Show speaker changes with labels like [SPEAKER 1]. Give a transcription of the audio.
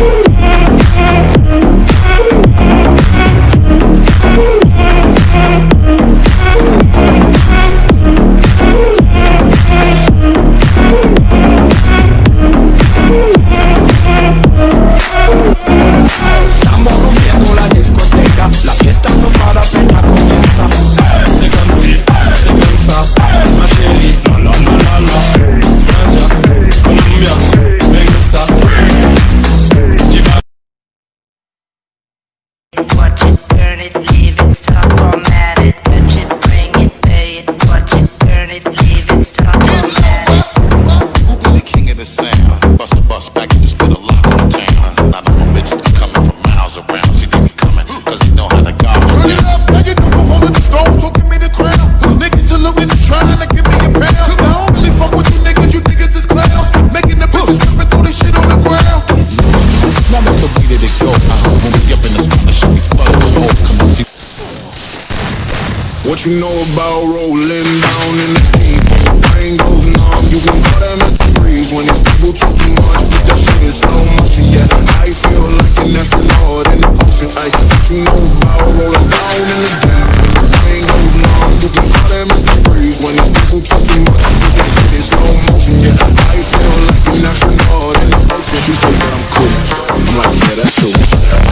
[SPEAKER 1] Yeah. touch it, bring it, pay it, watch it, turn it, leave it, stop, format it.
[SPEAKER 2] Who be the king of the sound? Bust a bus back and just put a lock on the town. Not on a bitch, I'm coming from miles around. She What you know about rolling down in the deep? Brain goes numb, you can call that mental freeze. When these people talk too much, put that shit in slow
[SPEAKER 3] motion. Yeah, I feel like an astronaut in the ocean. Ay,
[SPEAKER 2] what
[SPEAKER 3] you know about rolling down in the deep? Brain goes numb, you can call that mental freeze. When these people talk too much, put that
[SPEAKER 2] shit
[SPEAKER 3] in slow motion. Yeah,
[SPEAKER 2] I
[SPEAKER 3] feel like an astronaut in the ocean. She says
[SPEAKER 2] that
[SPEAKER 3] I'm cool.
[SPEAKER 2] I'm
[SPEAKER 3] like,
[SPEAKER 2] yeah,
[SPEAKER 3] that's
[SPEAKER 2] cool.